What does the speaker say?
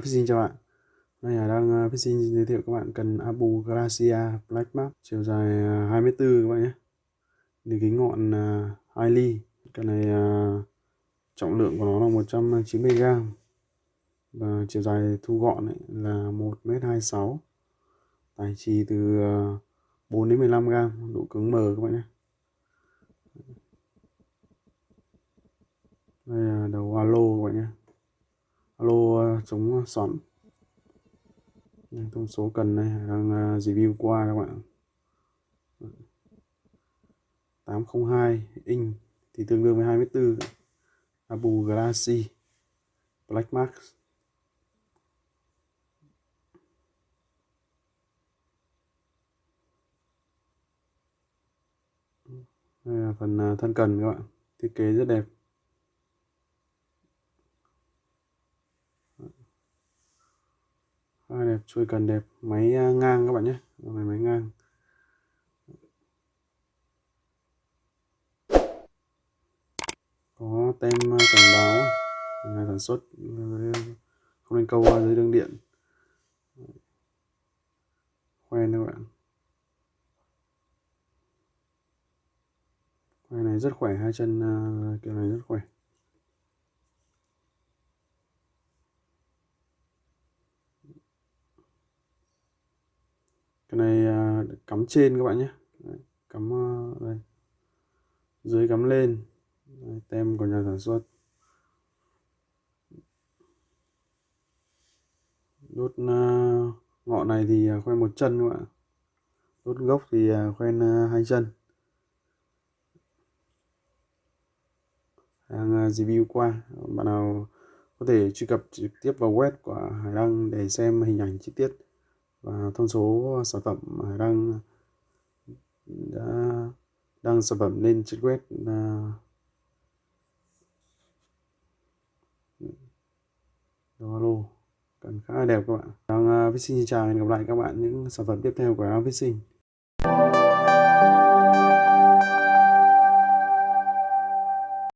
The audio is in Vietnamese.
Fishing chào bạn. Đây là đang ờ, uh, Fishing giới thiệu các bạn cần Abu Gracia Black Map chiều dài ờ, 24 các bạn nhé. Đường kính ngọn ờ, uh, 2 ly cái này uh, trọng lượng của nó là 190g và chiều dài thu gọn ấy là 1m26 tài trì từ uh, 4 đến 15g độ cứng mờ các bạn nhé. Đây là đầu alo các bạn nhé alo, chống ờ, xoắn thông số cần này đang ờ, review qua các bạn 802 inch thì tương đương với 24 Abu Galaxy Black Max đây là phần ờ, thân cần các bạn thiết kế rất đẹp hai đẹp chui cần đẹp. Máy à, ngang các bạn nhé. Này máy ngang. Có tem à, cảnh báo. Ngày sản xuất. Không nên câu dưới đường điện. Khoen các bạn. Khoen này rất khỏe. Hai chân à, kiểu này rất khỏe. Cái này à, cắm trên các bạn nhé. Đấy, cắm à, đây. Dưới cắm lên. Đấy, tem của nhà sản xuất. Đốt à, uh, ngọn này thì khoen một chân các bạn đốt gốc thì khoen hai chân. Đang review qua. Bạn nào có thể truy cập trực tiếp vào web của Hải Đăng để xem hình ảnh chi tiết và thông số sản phẩm đang đã đăng sản phẩm lên trên web là alo cần khá là đẹp các bạn đang vâng, uh, à, sinh xin chào hẹn gặp lại các bạn những sản phẩm tiếp theo của đang sinh